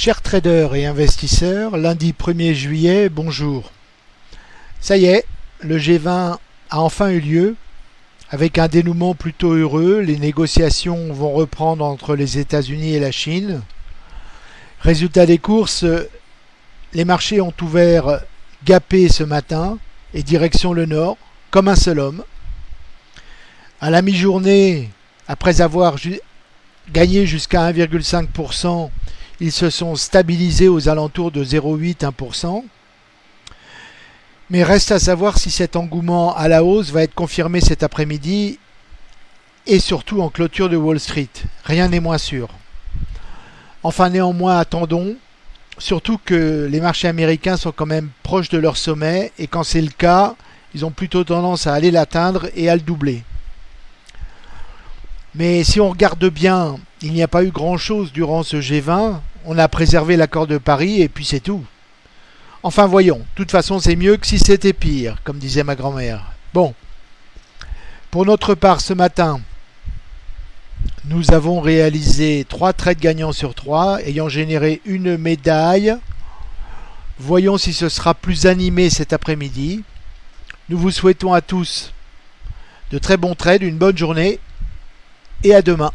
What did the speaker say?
Chers traders et investisseurs, lundi 1er juillet, bonjour. Ça y est, le G20 a enfin eu lieu, avec un dénouement plutôt heureux. Les négociations vont reprendre entre les États-Unis et la Chine. Résultat des courses, les marchés ont ouvert gapé ce matin et direction le nord, comme un seul homme. À la mi-journée, après avoir gagné jusqu'à 1,5%, ils se sont stabilisés aux alentours de 0,8-1%. Mais reste à savoir si cet engouement à la hausse va être confirmé cet après-midi et surtout en clôture de Wall Street. Rien n'est moins sûr. Enfin néanmoins attendons, surtout que les marchés américains sont quand même proches de leur sommet et quand c'est le cas, ils ont plutôt tendance à aller l'atteindre et à le doubler. Mais si on regarde bien, il n'y a pas eu grand-chose durant ce G20. On a préservé l'accord de Paris et puis c'est tout. Enfin voyons, de toute façon c'est mieux que si c'était pire, comme disait ma grand-mère. Bon, pour notre part ce matin, nous avons réalisé 3 trades gagnants sur 3, ayant généré une médaille. Voyons si ce sera plus animé cet après-midi. Nous vous souhaitons à tous de très bons trades, une bonne journée et à demain.